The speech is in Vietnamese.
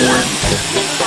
Yeah.